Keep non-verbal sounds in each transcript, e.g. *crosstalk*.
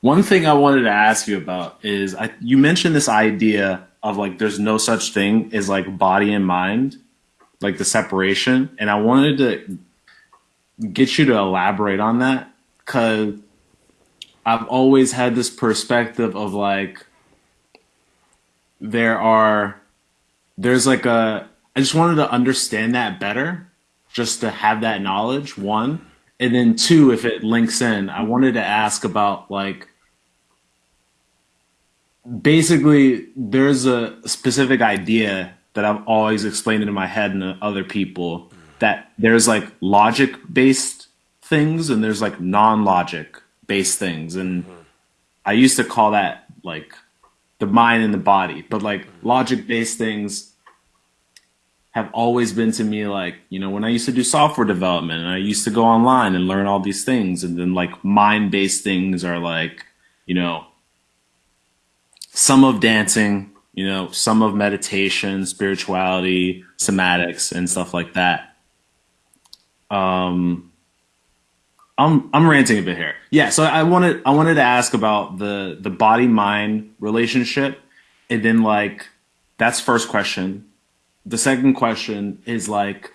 one thing I wanted to ask you about is I, you mentioned this idea of like there's no such thing as like body and mind, like the separation, and I wanted to get you to elaborate on that because I've always had this perspective of like there are there's like a I just wanted to understand that better, just to have that knowledge. One, and then two, if it links in, I wanted to ask about like basically there's a specific idea that I've always explained in my head and to other people that there's like logic based things and there's like non logic based things. And I used to call that like the mind and the body. But like logic based things have always been to me like you know when I used to do software development and I used to go online and learn all these things and then like mind based things are like you know some of dancing, you know, some of meditation, spirituality, somatics, and stuff like that. Um, I'm I'm ranting a bit here. Yeah, so I wanted I wanted to ask about the the body mind relationship, and then like that's first question. The second question is like,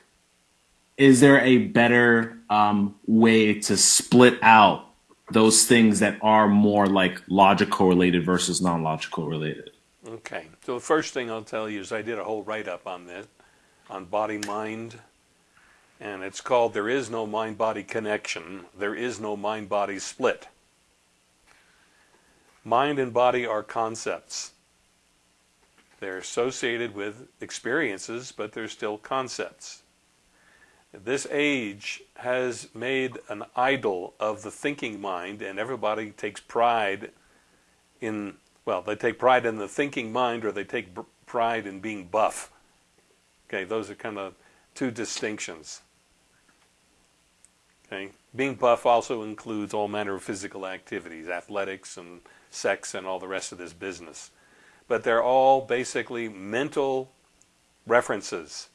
is there a better um, way to split out those things that are more like logical related versus non-logical related. Okay, so the first thing I'll tell you is I did a whole write-up on this, on body-mind, and it's called There is no mind-body connection, there is no mind-body split. Mind and body are concepts. They're associated with experiences, but they're still concepts. This age has made an idol of the thinking mind, and everybody takes pride in, well, they take pride in the thinking mind or they take pride in being buff. Okay, those are kind of two distinctions. Okay, being buff also includes all manner of physical activities, athletics and sex and all the rest of this business. But they're all basically mental references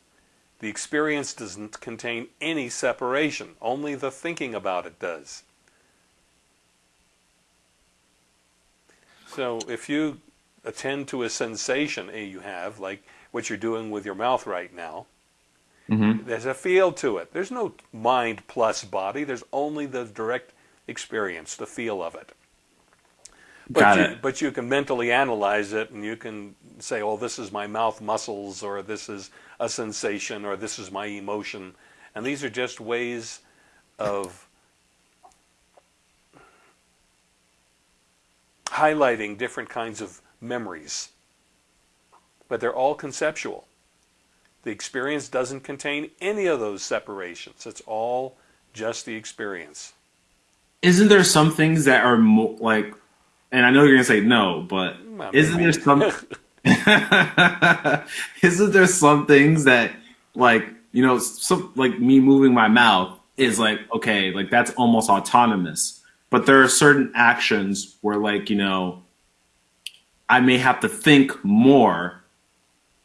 the experience doesn't contain any separation, only the thinking about it does. So if you attend to a sensation A you have, like what you're doing with your mouth right now, mm-hmm. there's a feel to it. There's no mind plus body, there's only the direct experience, the feel of it. But Got you, it. but you can mentally analyze it and you can say, oh, this is my mouth muscles, or this is a sensation, or this is my emotion. And these are just ways of highlighting different kinds of memories. But they're all conceptual. The experience doesn't contain any of those separations. It's all just the experience. Isn't there some things that are more like, and I know you're gonna say no, but isn't there some *laughs* Isn't there some things that like you know some like me moving my mouth is like okay like that's almost autonomous, but there are certain actions where like you know I may have to think more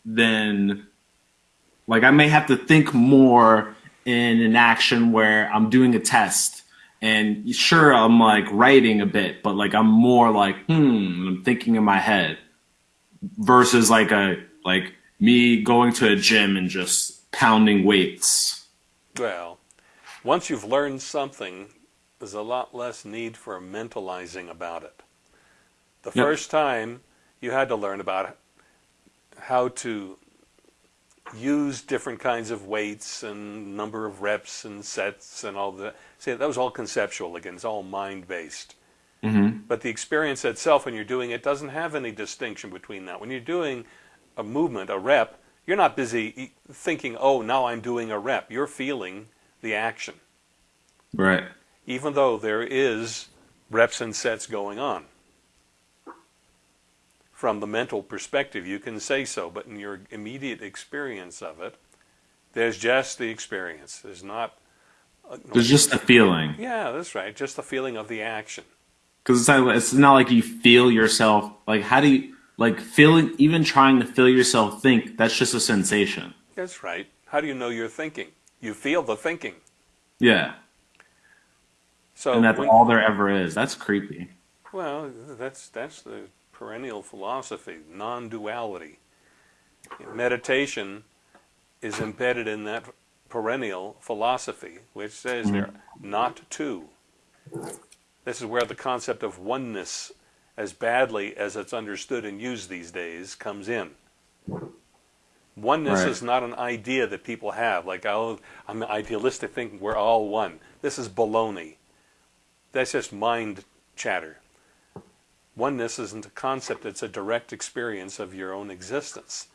than like I may have to think more in an action where I'm doing a test and sure I'm like writing a bit, but like I'm more like hmm I'm thinking in my head versus like a like me going to a gym and just pounding weights. Well, once you've learned something, there's a lot less need for mentalizing about it. The yep. first time you had to learn about how to use different kinds of weights and number of reps and sets and all that. See, that was all conceptual again. It's all mind based. Mm-hmm. But the experience itself, when you're doing it, doesn't have any distinction between that. When you're doing a movement, a rep, you're not busy thinking, oh, now I'm doing a rep. You're feeling the action. Right. Even though there is reps and sets going on. From the mental perspective, you can say so, but in your immediate experience of it, there's just the experience. There's not. Uh, there's just the feeling. Yeah, that's right. Just the feeling of the action because it's not, it's not like you feel yourself. Like how do you like feeling? Even trying to feel yourself think that's just a sensation. That's right. How do you know you're thinking? You feel the thinking. Yeah. So and that's when, all there ever is. That's creepy. Well, that's that's the perennial philosophy, non-duality. Meditation is embedded in that perennial philosophy, which says they're not two. This is where the concept of oneness, as badly as it's understood and used these days, comes in. Oneness Right. is not an idea that people have, like, oh, I'm idealistic thinking we're all one. This is baloney. That's just mind chatter. Oneness isn't a concept, it's a direct experience of your own existence.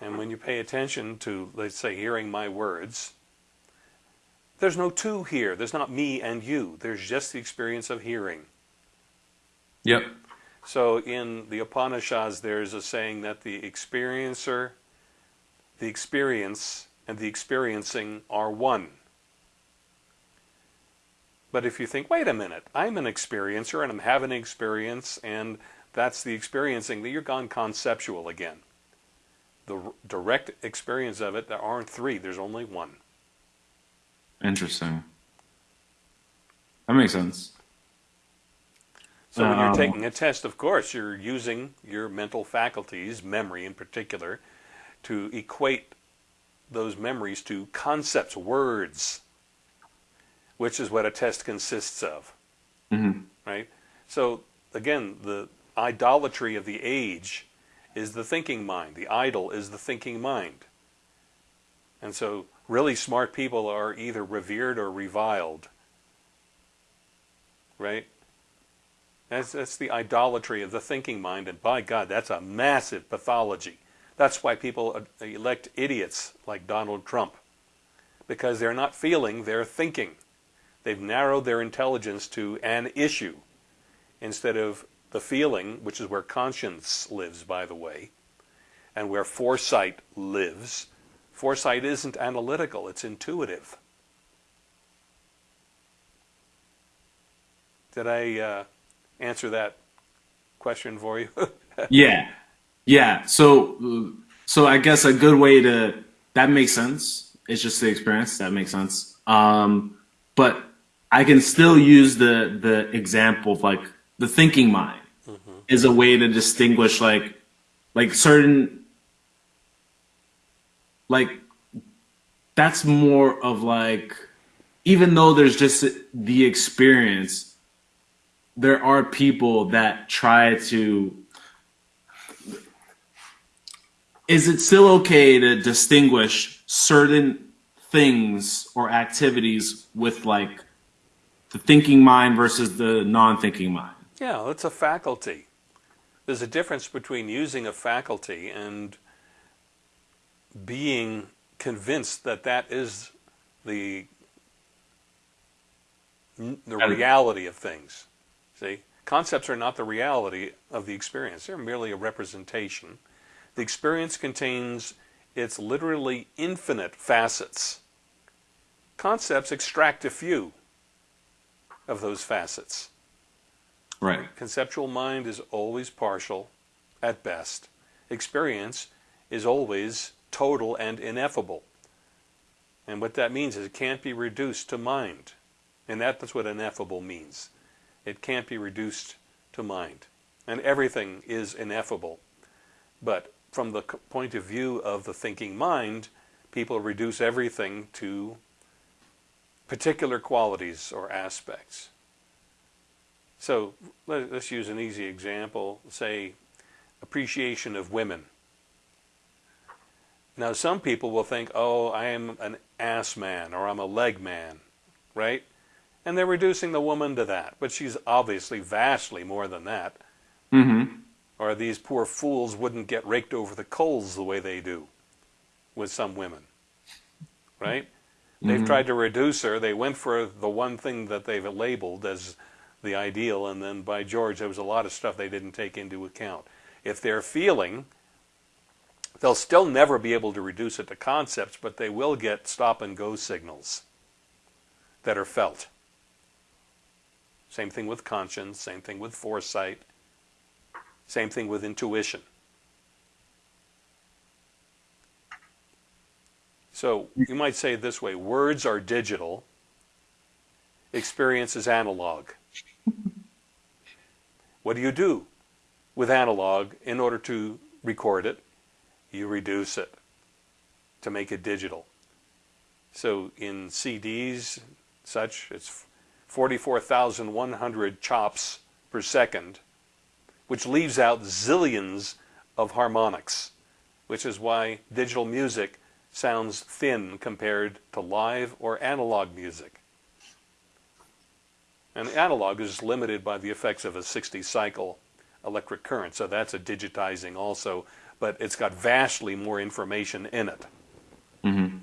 And when you pay attention to, let's say, hearing my words, there's no two here. There's not me and you. There's just the experience of hearing. Yep. So in the Upanishads, there's a saying that the experiencer, the experience, and the experiencing are one. But if you think, wait a minute, I'm an experiencer and I'm having an experience, and that's the experiencing, then you're gone conceptual again. The direct experience of it, there aren't three, there's only one. Interesting. That makes sense. So when you're Oh. taking a test, of course, you're using your mental faculties, memory in particular, to equate those memories to concepts, words, which is what a test consists of, hmm right? So again, the idolatry of the age is the thinking mind. The idol is the thinking mind. And so really smart people are either revered or reviled, right? That's, that's the idolatry of the thinking mind, and by God, that's a massive pathology. That's why people elect idiots like Donald Trump, because they're not feeling, they're thinking. They've narrowed their intelligence to an issue instead of the feeling, which is where conscience lives, by the way, and where foresight lives. Foresight isn't analytical, it's intuitive. Did I uh, answer that question for you? *laughs* Yeah. Yeah. So, so I guess a good way to that makes sense. It's just the experience that makes sense. Um, but I can still use the the example of like the thinking mind mm-hmm. is a way to distinguish like like certain like that's more of like even though there's just the experience there are people that try to is it still okay to distinguish certain things or activities with like the thinking mind versus the non-thinking mind yeah, it's a faculty. There's a difference between using a faculty and being convinced that that is the the reality of things. See, concepts are not the reality of the experience; they're merely a representation. The experience contains its literally infinite facets. Concepts extract a few of those facets. right Conceptual mind is always partial at best. Experience is always total and ineffable. And what that means is it can't be reduced to mind. And that, that's what ineffable means. It can't be reduced to mind. And everything is ineffable. But from the point of view of the thinking mind, people reduce everything to particular qualities or aspects. So let, us use an easy example, say appreciation of women. Now some people will think, oh, I am an ass man or I'm a leg man, right? And they're reducing the woman to that, but she's obviously vastly more than that. mm-hmm Or these poor fools wouldn't get raked over the coals the way they do with some women, right? They've Mhm. tried to reduce her. They went for the one thing that they've labeled as the ideal, and then by George, there was a lot of stuff they didn't take into account. If they're feeling, they'll still never be able to reduce it to concepts, but they will get stop and go signals that are felt. Same thing with conscience, same thing with foresight, same thing with intuition. So you might say it this way words are digital, experience is analog. *laughs* What do you do with analog in order to record it? You reduce it to make it digital. So in CDs, such, it's 44,100 chops per second, which leaves out zillions of harmonics, which is why digital music sounds thin compared to live or analog music. And analog is limited by the effects of a 60 cycle electric current, so that's a digitizing also, but it's got vastly more information in it. Mm-hmm.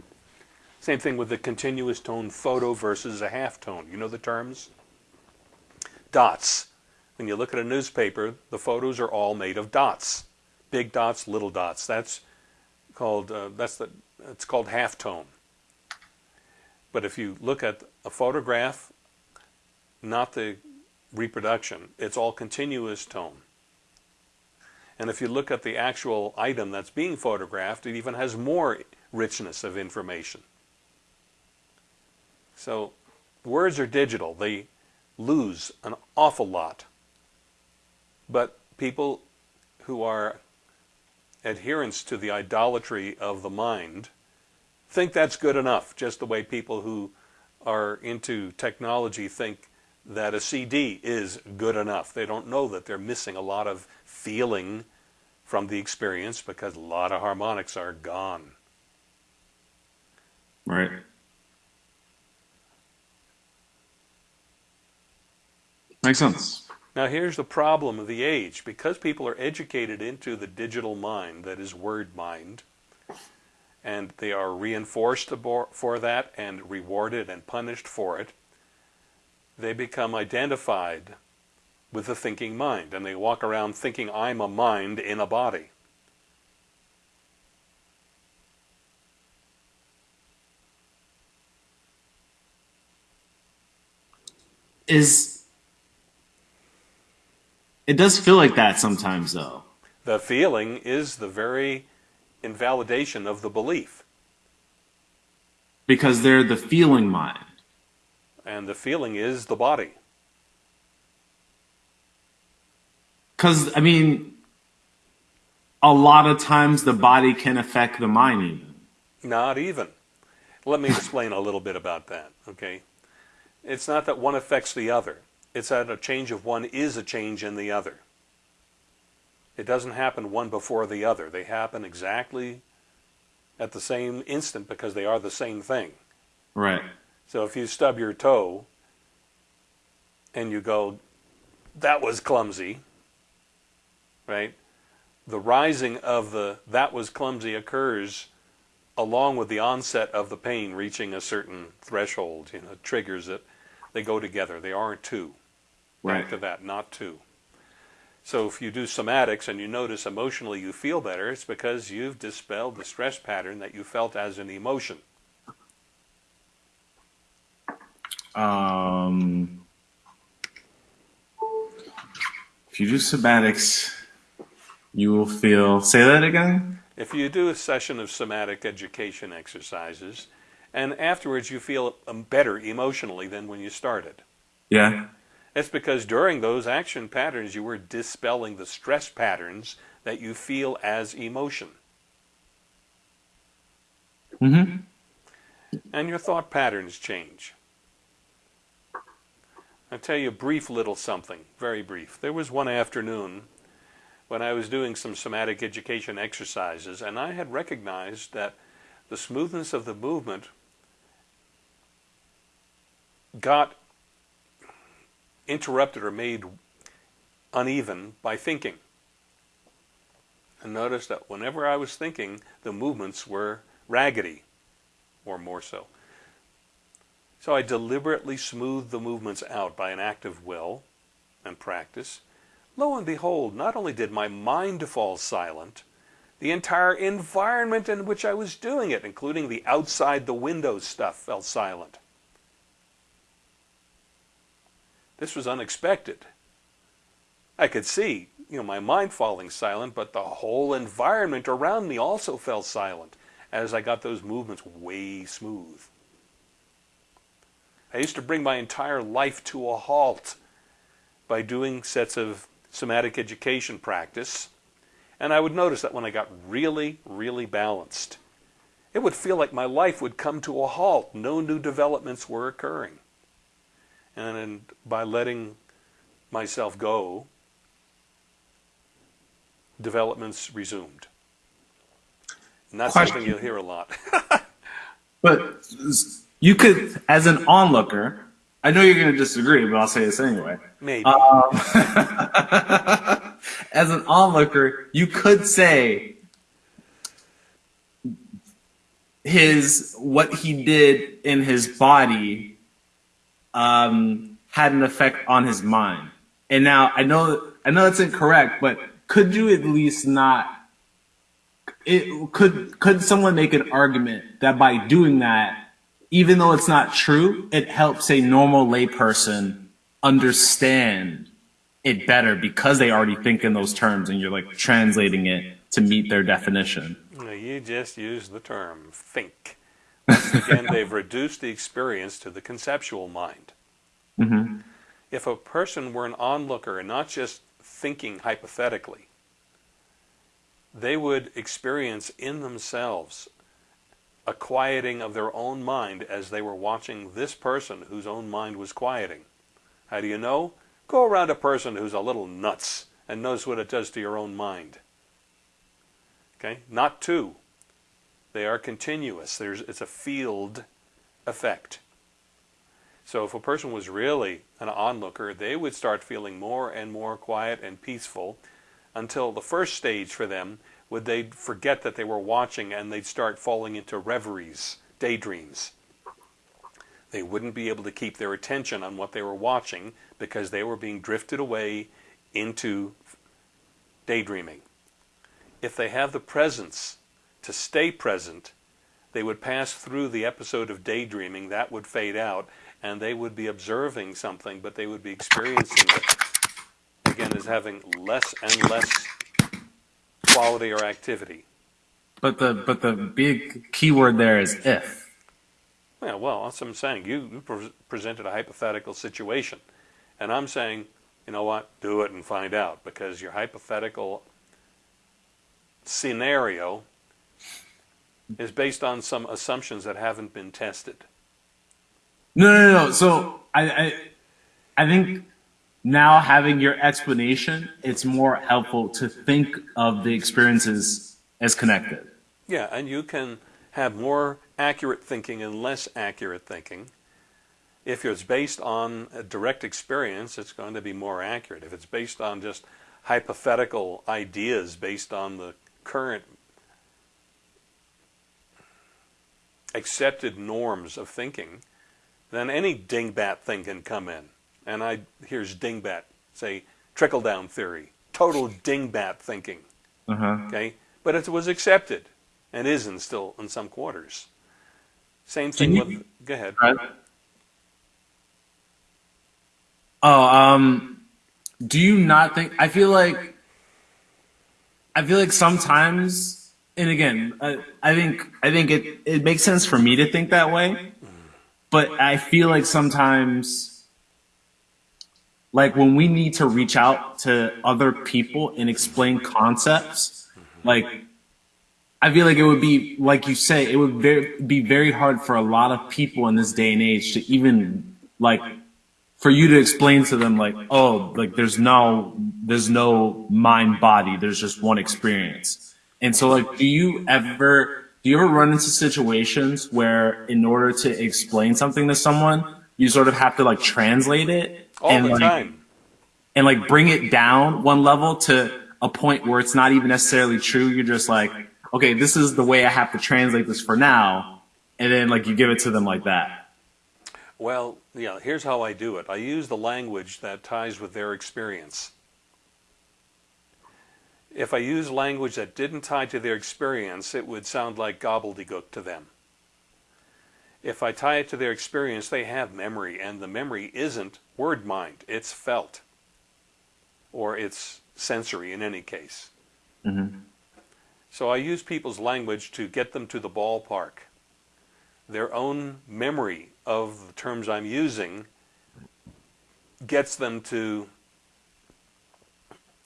Same thing with the continuous tone photo versus a half tone. You know the terms? Dots. When you look at a newspaper, the photos are all made of dots. Big dots, little dots. That's called, uh, that's the, it's called half tone. But if you look at a photograph, not the reproduction, it's all continuous tone. And if you look at the actual item that's being photographed, it even has more richness of information. So words are digital. They lose an awful lot. But people who are adherents to the idolatry of the mind think that's good enough, just the way people who are into technology think that a CD is good enough. They don't know that they're missing a lot of feeling from the experience because a lot of harmonics are gone. Right. Makes sense. Now here's the problem of the age. Because people are educated into the digital mind, that is word mind, and they are reinforced for that and rewarded and punished for it, they become identified with the thinking mind, and they walk around thinking I'm a mind in a body. Is it does feel like that sometimes though. The feeling is the very invalidation of the belief. Because they're the feeling mind. And the feeling is the body. Because, I mean, a lot of times the body can affect the mind even. Not even. Let me explain a little bit about that, okay? It's not that one affects the other. It's that a change of one is a change in the other. It doesn't happen one before the other. They happen exactly at the same instant because they are the same thing. Right. So if you stub your toe and you go, that was clumsy, right? The rising of the that was clumsy occurs along with the onset of the pain reaching a certain threshold, you know, triggers it. They go together. They aren't two. Right. Back to that, not to. So if you do somatics and you notice emotionally you feel better, it's because you've dispelled the stress pattern that you felt as an emotion. Um, if you do somatics, you will feel. Say that again. If you do a session of somatic education exercises, and afterwards you feel better emotionally than when you started. Yeah. It's because during those action patterns you were dispelling the stress patterns that you feel as emotion. Mm-hmm. And your thought patterns change. I'll tell you a brief little something, very brief. There was one afternoon when I was doing some somatic education exercises, and I had recognized that the smoothness of the movement got interrupted or made uneven by thinking. And notice that whenever I was thinking, the movements were raggedy, or more so. So I deliberately smoothed the movements out by an act of will and practice. Lo and behold, not only did my mind fall silent, the entire environment in which I was doing it, including the outside the window stuff, fell silent. This was unexpected. I could see, you know, my mind falling silent, but the whole environment around me also fell silent as I got those movements way smooth. I used to bring my entire life to a halt by doing sets of somatic education practice, and I would notice that when I got really, really balanced, it would feel like my life would come to a halt. No new developments were occurring. And by letting myself go, developments resumed. And that's Question. something you'll hear a lot. *laughs* But you could, as an onlooker, I know you're going to disagree, but I'll say this anyway. Maybe. Um, *laughs* as an onlooker, you could say his what he did in his body um, had an effect on his mind. And now I know I know that's incorrect, but could you at least not? It could could someone make an argument that by doing that, even though it's not true, it helps a normal layperson understand it better because they already think in those terms, and you're like translating it to meet their definition. You just use the term think. Again, *laughs* they've reduced the experience to the conceptual mind. hmm If a person were an onlooker and not just thinking hypothetically, they would experience in themselves a quieting of their own mind as they were watching this person whose own mind was quieting. How do you know? Go around a person who's a little nuts and knows what it does to your own mind. Okay? Not two. They are continuous. There's, it's a field effect. So if a person was really an onlooker, they would start feeling more and more quiet and peaceful until the first stage for them would they'd forget that they were watching and they'd start falling into reveries, daydreams. They wouldn't be able to keep their attention on what they were watching because they were being drifted away into daydreaming. If they have the presence to stay present, they would pass through the episode of daydreaming, that would fade out, and they would be observing something, but they would be experiencing it again as having less and less quality or activity. But the but the big key word there is if. Yeah, well, that's what I'm saying. You, you pre- presented a hypothetical situation, and I'm saying, you know what, do it and find out, because your hypothetical scenario is based on some assumptions that haven't been tested. No, no, no. So I, I, I think now having your explanation, it's more helpful to think of the experiences as connected. Yeah, and you can have more accurate thinking and less accurate thinking. If it's based on a direct experience, it's going to be more accurate. If it's based on just hypothetical ideas based on the current accepted norms of thinking, then any dingbat thing can come in. And I here's dingbat, say trickle down theory, total dingbat thinking. Uh-huh. Okay, but it was accepted and is in still in some quarters. Same thing you- with. Go ahead. Right. Oh, um, do you not think? I feel like, I feel like sometimes, and again, I, I think I think it it makes sense for me to think that way, but I feel like sometimes, like when we need to reach out to other people and explain concepts, like I feel like it would be, like you say, it would very, be very hard for a lot of people in this day and age to even, like, for you to explain to them, like, oh, like, there's no, there's no mind body, there's just one experience. And so, like, do you ever, do you ever run into situations where, in order to explain something to someone, you sort of have to, like, translate it? All and, the like, time. and like bring it down one level to a point where it's not even necessarily true. You're just like, okay, this is the way I have to translate this for now. And then like you give it to them like that. Well, yeah, here's how I do it. I use the language that ties with their experience. If I use language that didn't tie to their experience, it would sound like gobbledygook to them. If I tie it to their experience, they have memory, and the memory isn't word mind, it's felt. Or it's sensory in any case. Mm-hmm. So I use people's language to get them to the ballpark. Their own memory of the terms I'm using gets them to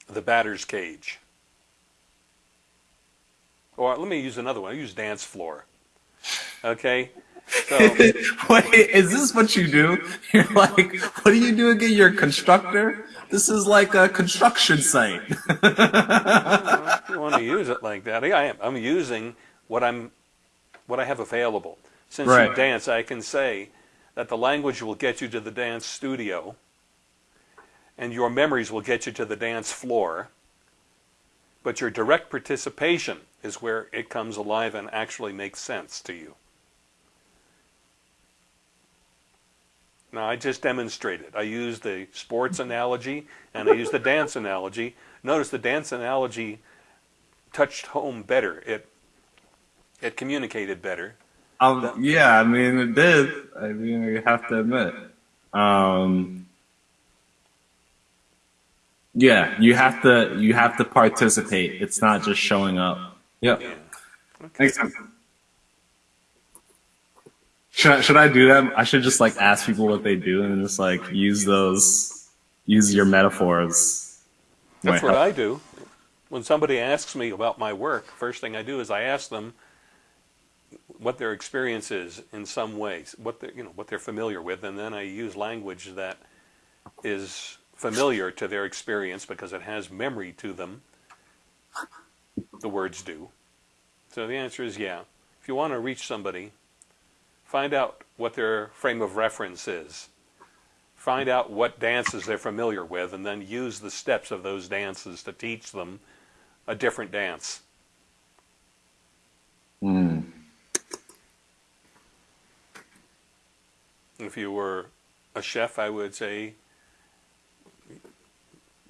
the batter's cage. Or let me use another one. I use dance floor. Okay? So, *laughs* Wait, is this what you do? You're like, what do you do again? You're a constructor? This is like a construction site. *laughs* if you want to use it like that, I am. I'm using what I'm, what I have available. Since you dance, I can say that the language will get you to the dance studio, and your memories will get you to the dance floor. But your direct participation is where it comes alive and actually makes sense to you. Now, I just demonstrated. I used the sports analogy and I used the dance analogy. Notice the dance analogy touched home better. It it communicated better. Um, yeah, I mean, it did. I mean, you have to admit. Um, yeah, you have to, you have to participate. It's not just showing up. Yep. Yeah. Makes sense. Should I, should I do that? I should just like ask people what they do and just like use those, use your metaphors. That's what. I do. When somebody asks me about my work, first thing I do is I ask them what their experience is in some ways, what they you know what they're familiar with, and then I use language that is familiar to their experience because it has memory to them. The words do. So the answer is yeah. If you want to reach somebody, find out what their frame of reference is. Find out what dances they're familiar with, and then use the steps of those dances to teach them a different dance. Hmm. If you were a chef, I would say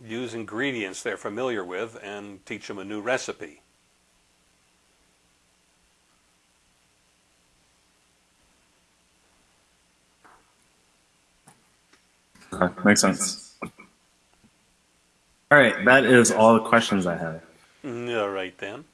use ingredients they're familiar with and teach them a new recipe. Okay, makes sense. All right, that is all the questions I have. All right then.